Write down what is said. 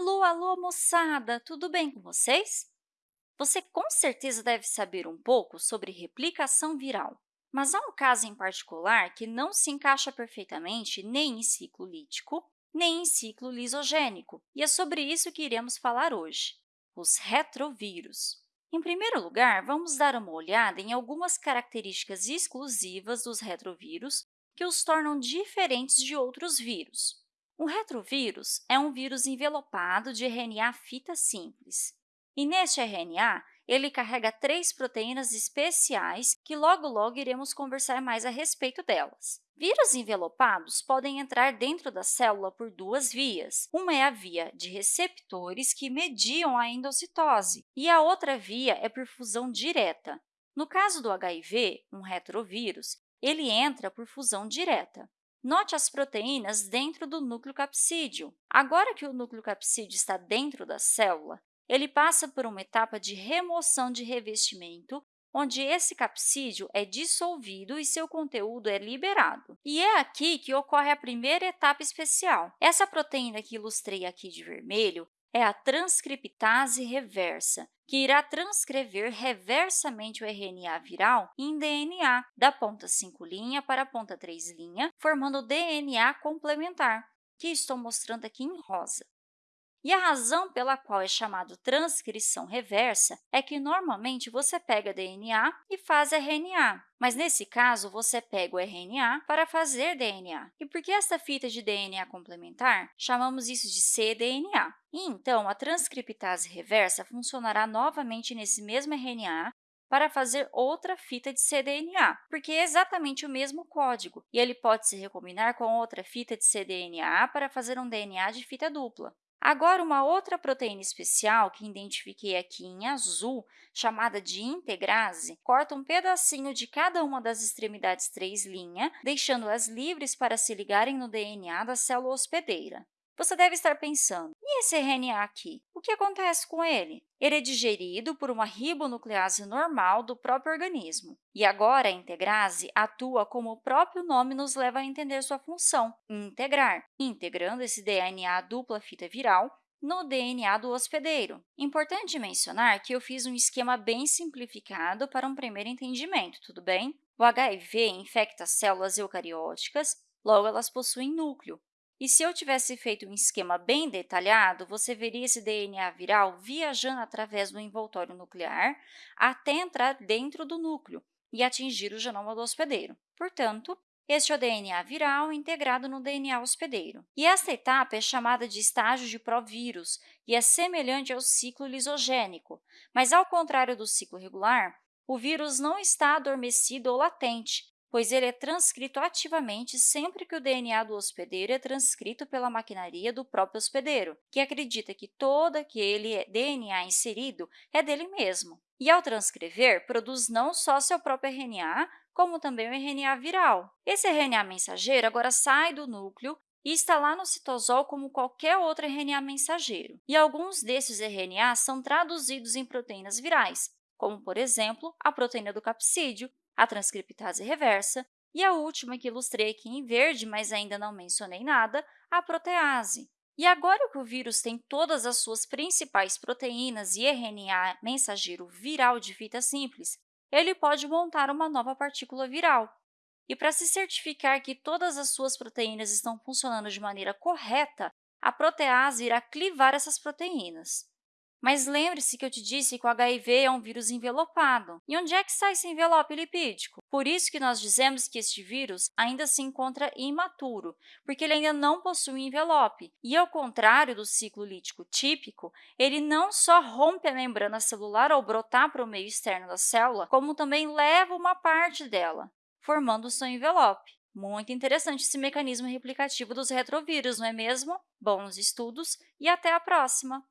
Alô, alô, moçada! Tudo bem com vocês? Você com certeza deve saber um pouco sobre replicação viral, mas há um caso em particular que não se encaixa perfeitamente nem em ciclo lítico, nem em ciclo lisogênico, e é sobre isso que iremos falar hoje, os retrovírus. Em primeiro lugar, vamos dar uma olhada em algumas características exclusivas dos retrovírus que os tornam diferentes de outros vírus. Um retrovírus é um vírus envelopado de RNA fita simples. E neste RNA, ele carrega três proteínas especiais que logo, logo iremos conversar mais a respeito delas. Vírus envelopados podem entrar dentro da célula por duas vias. Uma é a via de receptores que mediam a endocitose e a outra via é por fusão direta. No caso do HIV, um retrovírus, ele entra por fusão direta. Note as proteínas dentro do núcleo capsídeo. Agora que o núcleo capsídeo está dentro da célula, ele passa por uma etapa de remoção de revestimento, onde esse capsídeo é dissolvido e seu conteúdo é liberado. E é aqui que ocorre a primeira etapa especial. Essa proteína que ilustrei aqui de vermelho é a transcriptase reversa, que irá transcrever reversamente o RNA viral em DNA, da ponta 5' para a ponta 3', formando DNA complementar, que estou mostrando aqui em rosa. E a razão pela qual é chamado transcrição reversa é que, normalmente, você pega DNA e faz RNA, mas, nesse caso, você pega o RNA para fazer DNA. E por que esta fita de DNA complementar? Chamamos isso de cDNA. E, então, a transcriptase reversa funcionará novamente nesse mesmo RNA para fazer outra fita de cDNA, porque é exatamente o mesmo código, e ele pode se recombinar com outra fita de cDNA para fazer um DNA de fita dupla. Agora, uma outra proteína especial que identifiquei aqui em azul, chamada de integrase, corta um pedacinho de cada uma das extremidades 3', deixando-as livres para se ligarem no DNA da célula hospedeira. Você deve estar pensando, e esse RNA aqui? O que acontece com ele? Ele é digerido por uma ribonuclease normal do próprio organismo. E agora, a integrase atua como o próprio nome nos leva a entender sua função, integrar, integrando esse DNA dupla fita viral no DNA do hospedeiro. Importante mencionar que eu fiz um esquema bem simplificado para um primeiro entendimento, tudo bem? O HIV infecta células eucarióticas, logo elas possuem núcleo, e se eu tivesse feito um esquema bem detalhado, você veria esse DNA viral viajando através do envoltório nuclear até entrar dentro do núcleo e atingir o genoma do hospedeiro. Portanto, este é o DNA viral integrado no DNA hospedeiro. E esta etapa é chamada de estágio de provírus e é semelhante ao ciclo lisogênico, mas, ao contrário do ciclo regular, o vírus não está adormecido ou latente, pois ele é transcrito ativamente sempre que o DNA do hospedeiro é transcrito pela maquinaria do próprio hospedeiro, que acredita que todo aquele DNA inserido é dele mesmo. E, ao transcrever, produz não só seu próprio RNA, como também o RNA viral. Esse RNA mensageiro agora sai do núcleo e está lá no citosol como qualquer outro RNA mensageiro. E alguns desses RNAs são traduzidos em proteínas virais, como, por exemplo, a proteína do capsídeo, a transcriptase reversa, e a última que ilustrei aqui em verde, mas ainda não mencionei nada, a protease. E agora que o vírus tem todas as suas principais proteínas e RNA mensageiro viral de fita simples, ele pode montar uma nova partícula viral. E para se certificar que todas as suas proteínas estão funcionando de maneira correta, a protease irá clivar essas proteínas. Mas lembre-se que eu te disse que o HIV é um vírus envelopado. E onde é que está esse envelope lipídico? Por isso que nós dizemos que este vírus ainda se encontra imaturo, porque ele ainda não possui envelope. E, ao contrário do ciclo lítico típico, ele não só rompe a membrana celular ao brotar para o meio externo da célula, como também leva uma parte dela, formando o seu envelope. Muito interessante esse mecanismo replicativo dos retrovírus, não é mesmo? Bons estudos e até a próxima!